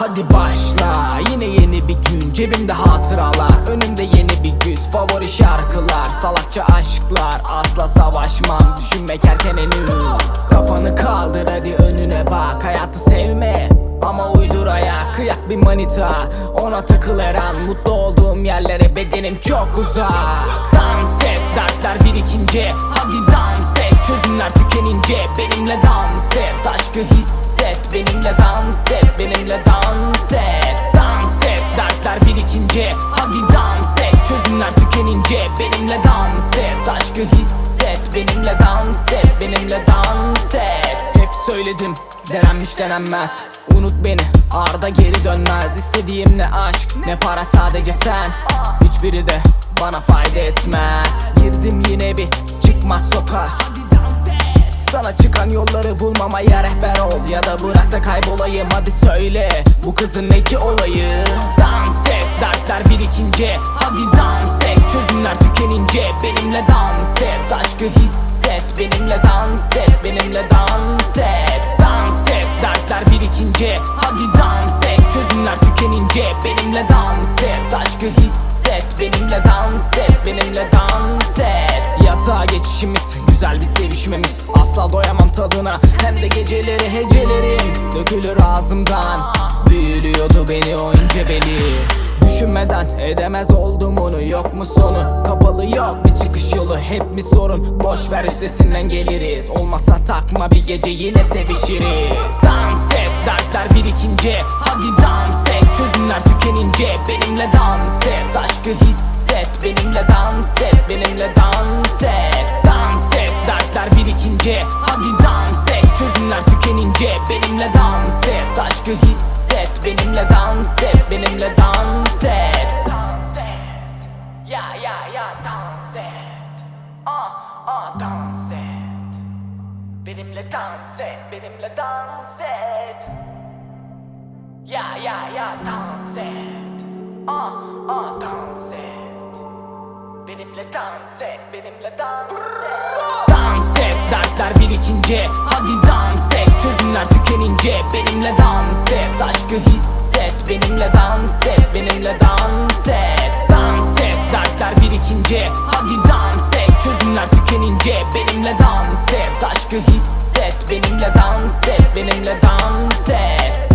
hadi başla. Yine yeni bir gün cebimde hatıralar. Önümde yeni bir güz favori şarkılar. Salakça aşklar asla savaşmam. Düşünmek erken henüz. Kafanı kaldır hadi önüne bak. Hayatı sevme ama uydur ayak. Kıyak bir manita Ona takıl her an. Mutlu olduğum yerlere bedenim çok uzak. Dans et dertler birikince. Hadi dans et çözümler tükenince. Benimle dans et aşkı hisset Benimle dans et benimle dans et. Dans et dertler birikince. Hadi dans et çözümler tükenince. Benimle dans et aşkı hisset. Benimle dans et benimle dans et. Hep söyledim denenmiş denenmez. Unut beni arda geri dönmez. İstediğim ne aşk ne para sadece sen. Hiçbiri de bana fayda etmez. Girdim yine bir çıkmaz sokağa sana çıkan yolları bulmamaya rehber ol. Ya da bırak da kaybolayım hadi söyle. Bu kızın ne ki olayı? Dans et dertler birikince. Hadi dans et çözümler tükenince. Benimle dans et aşkı hisset. Benimle dans et benimle dans et. Dans et dertler birikince. Hadi dans et çözümler tükenince. Benimle dans et aşkı hisset. Benimle dans et benimle dans et Yatağa geçişimiz güzel bir sevişmemiz. Asla doyamam tadına hem de geceleri hecelerim. Dökülür ağzımdan Büyülüyordu beni o ince beli. Düşünmeden edemez oldum onu yok mu sonu? Kapalı yok bir çıkış yolu hep mi sorun? Boş ver üstesinden geliriz. Olmazsa takma bir gece yine sevişiriz. Dans et dertler birikince. Hadi dans et çözümler tükenince. Benimle dans et aşkı hisset Benimle dans et benimle dans et. Dans et dertler birikince Hadi dans et çözümler tükenince. Benimle dans et aşkı hisset. Benimle dans et benimle dans et. Dans et. Ya ya ya dans et. Ah ah dans et. Benimle dans et benimle dans et. Ya ya ya dans Benimle dans et benimle dans et. Dans et dertler birikince Hadi dans et çözümler tükenince. Benimle dans et aşkı hisset. Benimle dans et benimle dans et. Dans et dertler birikince Hadi dans et çözümler tükenince. Benimle dans et aşkı hisset. Benimle dans et benimle dans et